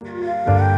啊